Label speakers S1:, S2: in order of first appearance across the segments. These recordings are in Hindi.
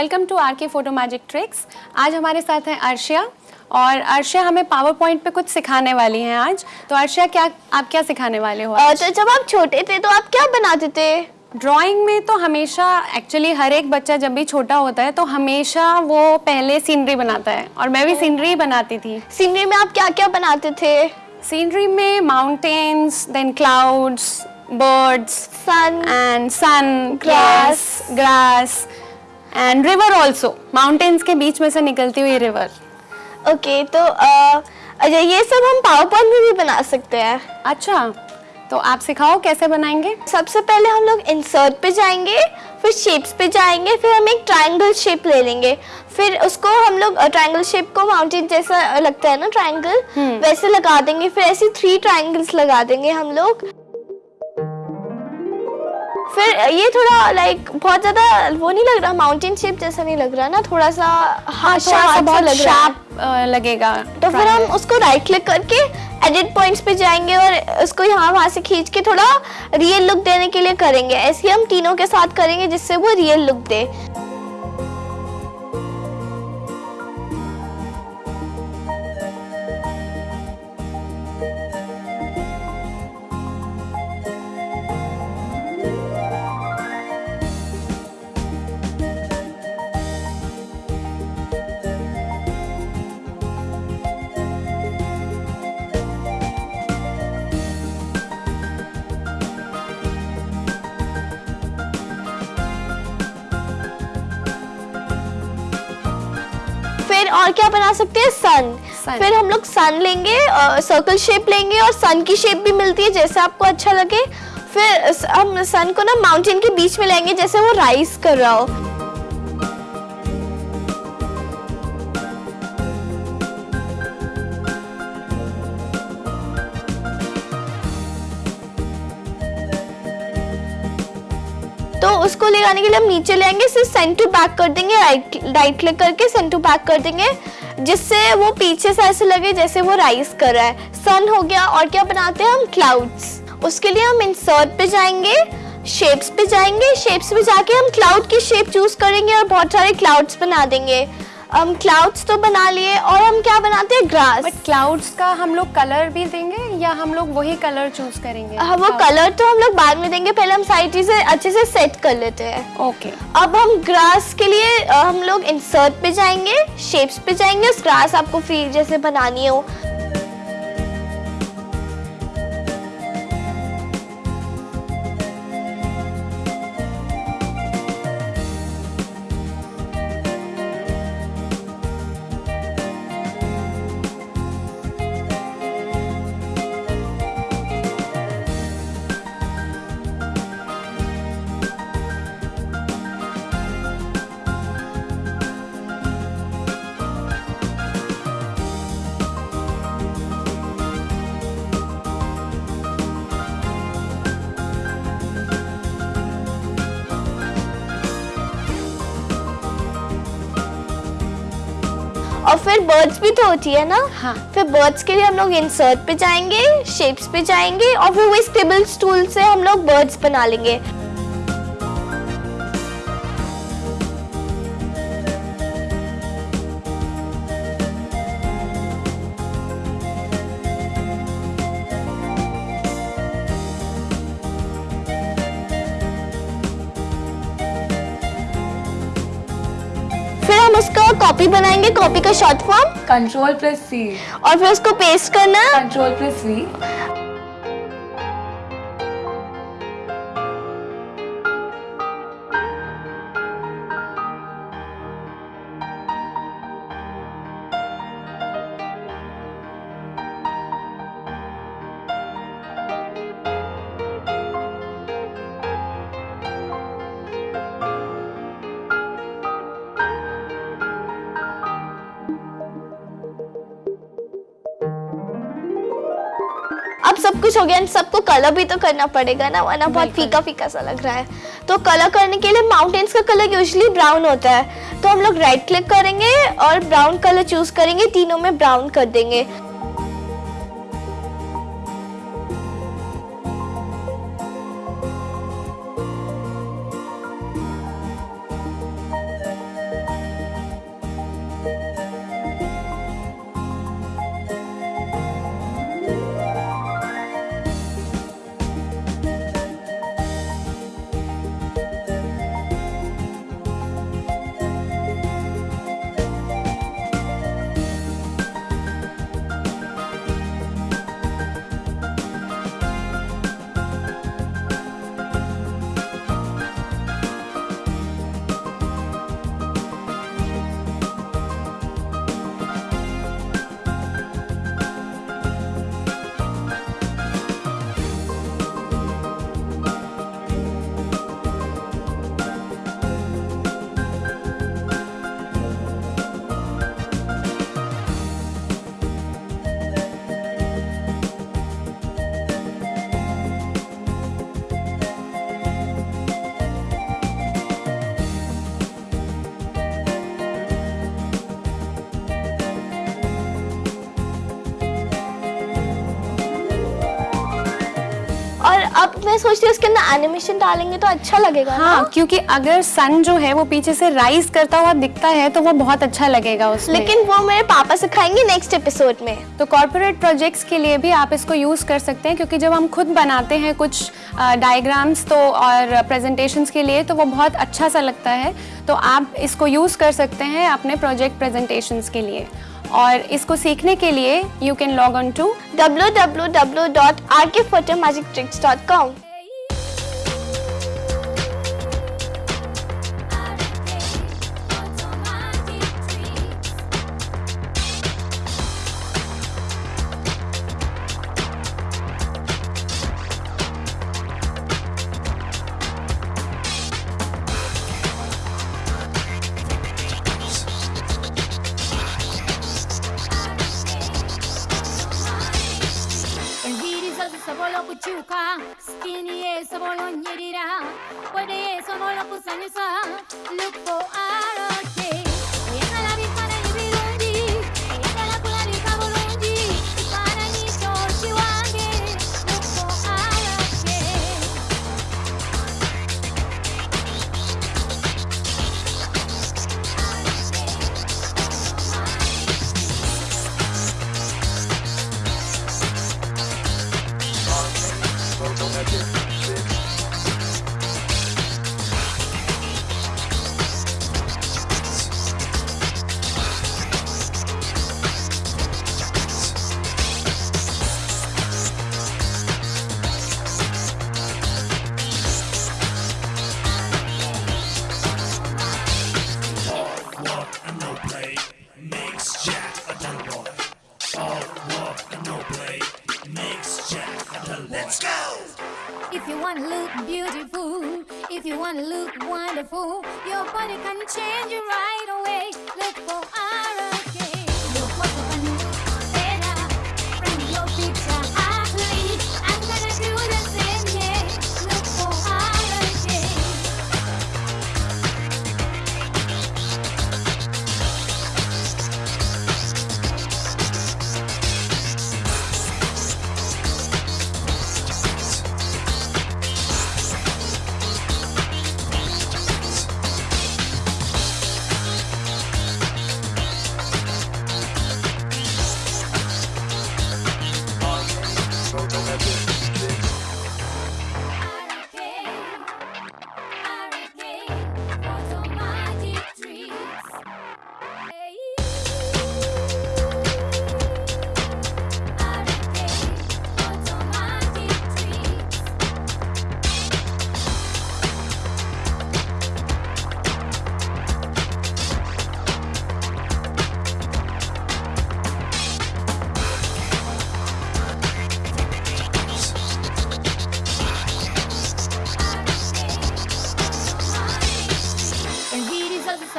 S1: Welcome to R K photo magic tricks. आज हमारे साथ हैं अर्शिया और अर्शिया हमें पावर पॉइंट पे कुछ सिखाने वाली हैं आज। तो अर्शिया क्या आप क्या सिखाने वाले हो
S2: अ, तो जब आप छोटे थे तो आप क्या बनाते थे?
S1: ड्राइंग में तो हमेशा एक्चुअली हर एक बच्चा जब भी छोटा होता है तो हमेशा वो पहले सीनरी बनाता है। और मैं भी सीनरी बनाती थी।
S2: सीनरी में आप क्या क्या बनाते थे?
S1: सीनरी में mountains then clouds birds
S2: sun
S1: and sun grass grass and river also mountains के बीच में से निकलती हुई रिवर
S2: ओके तो अच्छा ये सब हम पावर पॉइंट में भी बना सकते हैं।
S1: अच्छा तो आप सिखाओ कैसे बनाएँगे?
S2: सबसे पहले हम लोग इंसर्ट पे जाएँगे फिर शेप्स पे जाएँगे फिर हम एक ट्रायंगल शेप ले लेंगे। फिर उसको हम लोग ट्रायंगल शेप को माउंटेन जैसा लगता है ना ट्रायंगल वैसे लगा देंगे फिर ऐसे थ्री ट्रायंगल्स लगा देंगे हम लोग। फिर ये थोड़ा लाइक बहुत ज़्यादा वो नहीं लग रहा माउंटेन शेप जैसा नहीं लग रहा ना थोड़ा सा
S1: हाँ
S2: हाथ
S1: थोड़ा सा बहुत
S2: लग रहा है।
S1: शार्प लगेगा
S2: तो फिर हम उसको राइट क्लिक करके एडिट पॉइंट्स पे जाएँगे और उसको यहाँ वहाँ से खींच के थोड़ा रियल लुक देने के लिए करेंगे। ऐसे हम तीनों के साथ करेंगे जिससे वो रियल लुक दे। और क्या बना सकते हैं? सन फिर हम लोग सन लेंगे सर्कल शेप लेंगे और सन की शेप भी मिलती है जैसे आपको अच्छा लगे। फिर हम सन को ना माउंटेन के बीच में लेंगे जैसे वो राइस कर रहा हो। उसको ले आने के लिए हम नीचे ले आएँगे फिर सेंड टू बैक कर देंगे राइट राइट क्लिक करके सेंड टू बैक कर देंगे, जिससे वो पीछे से ऐसे लगे जैसे वो राइज कर रहा है। सन हो गया, और क्या बनाते हैं हम? क्लाउड्स उसके लिए हम इंसर्ट पे जाएँगे शेप्स पे जाएँगे शेप्स पे जाके हम क्लाउड की शेप चूज़ करेंगे और बहुत सारे क्लाउड्स बना देंगे। हम क्लाउड्स तो बना लिए, और हम क्या बनाते हैं? ग्रास
S1: बट क्लाउड्स का हम लोग कलर भी देंगे या हम लोग वही कलर चूज़ करेंगे?
S2: हाँ वो कलर तो हम लोग बाद में देंगे पहले हम सारी चीज़ें अच्छे से सेट कर लेते हैं।
S1: ओके
S2: अब हम ग्रास के लिए हम लोग इंसर्ट पे जाएँगे शेप्स पे जाएँगे उस ग्रास आपको फ्री जैसे बनानी हो। और फिर बर्ड्स भी तो होती है ना
S1: हाँ।
S2: फिर बर्ड्स के लिए हम लोग इंसर्ट पे जाएँगे शेप्स पे जाएँगे और फिर वही स्टेबल स्टूल से हम लोग बर्ड्स बना लेंगे कॉपी बनाएँगे कॉपी का short form
S3: control plus C
S2: और फिर उसको पेस्ट करना।
S3: कंट्रोल प्लस वी
S2: अब सब कुछ हो गया सबको कलर भी तो करना पड़ेगा ना वरना बहुत फीका फीका सा लग रहा है। तो कलर करने के लिए माउंटेन्स का कलर यूजली ब्राउन होता है। तो हम लोग राइट क्लिक करेंगे और ब्राउन कलर चूज़ करेंगे तीनों में ब्राउन कर देंगे। अब मैं सोच रही हूँ उसके अंदर एनिमेशन डालेंगे तो अच्छा लगेगा
S1: हाँ ना क्योंकि अगर सन जो है वो पीछे से राइज करता हुआ दिखता है तो वो बहुत अच्छा लगेगा उसमें।
S2: लेकिन वो मेरे पापा सिखाएँगे नेक्स्ट एपिसोड में।
S1: तो कॉर्पोरेट प्रोजेक्ट्स के लिए भी आप इसको यूज़ कर सकते हैं क्योंकि जब हम खुद बनाते हैं कुछ डायग्राम्स तो और प्रेजेंटेशंस के लिए तो वो बहुत अच्छा सा लगता है। तो आप इसको यूज़ कर सकते हैं अपने प्रोजेक्ट प्रेजेंटेशंस के लिए। और इसको सीखने के लिए you can log on to
S4: W W W dot R K photo magic
S5: tricks dot com chuka a boy bolonyerira puede yeso molo pusanyusa look for
S4: our You wanna look beautiful, if you wanna look wonderful, your body can change right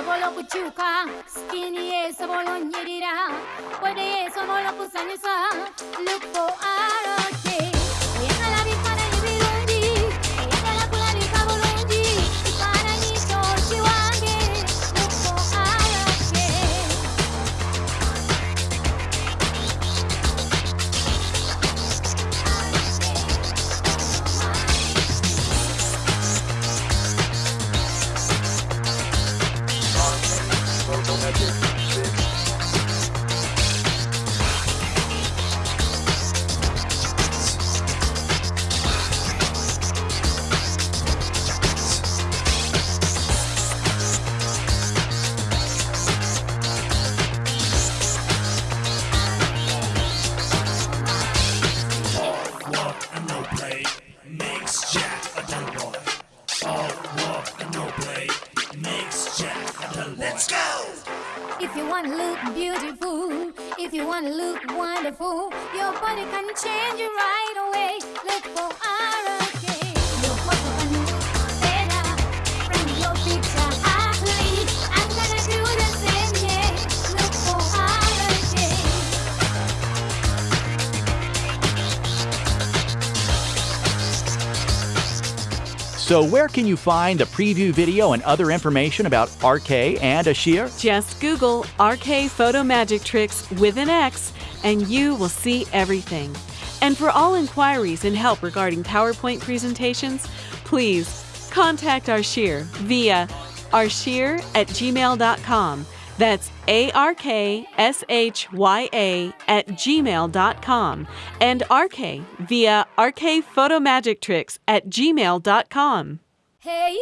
S4: sabolo kuchuka skinny ye sabolo nyerira wede ye sabolo kusanisa look for
S5: arrow Let's go!
S4: If you wanna look beautiful, if you wanna look wonderful, your body can change right away. Look for ROK.
S6: So, where can you find the preview video and other information about RK and Ashir?
S7: Just Google RK Photo Magic Tricks with an X and you will see everything. And for all inquiries and help regarding PowerPoint presentations, please contact Arshir via arshir at gmail.com. That's A R K S H Y A at gmail.com and RK via RK Photo Magic Tricks at gmail.com.
S4: Hey.